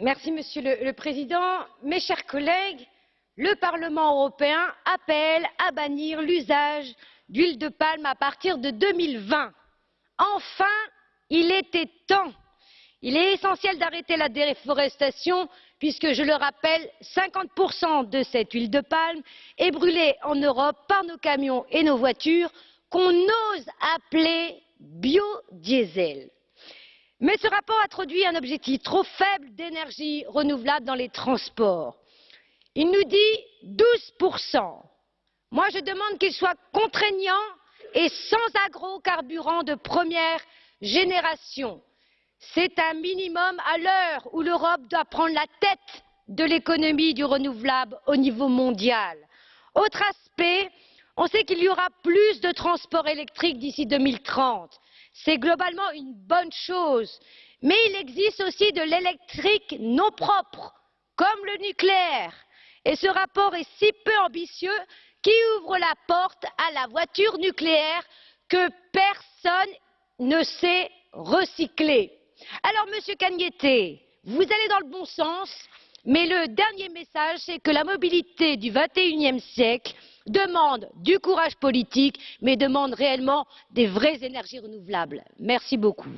Merci, Monsieur le Président. Mes chers collègues, le Parlement européen appelle à bannir l'usage d'huile de palme à partir de 2020. Enfin, il était temps. Il est essentiel d'arrêter la déforestation puisque, je le rappelle, 50% de cette huile de palme est brûlée en Europe par nos camions et nos voitures qu'on ose appeler biodiesel. Mais ce rapport introduit un objectif trop faible d'énergie renouvelable dans les transports. Il nous dit 12%. Moi, je demande qu'il soit contraignant et sans agrocarburants de première génération. C'est un minimum à l'heure où l'Europe doit prendre la tête de l'économie du renouvelable au niveau mondial. Autre aspect, on sait qu'il y aura plus de transports électriques d'ici 2030. C'est globalement une bonne chose. Mais il existe aussi de l'électrique non propre, comme le nucléaire. Et ce rapport est si peu ambitieux qu'il ouvre la porte à la voiture nucléaire que personne ne sait recycler. Alors, Monsieur Cagnete, vous allez dans le bon sens, mais le dernier message, c'est que la mobilité du XXIe siècle demande du courage politique, mais demande réellement des vraies énergies renouvelables. Merci beaucoup.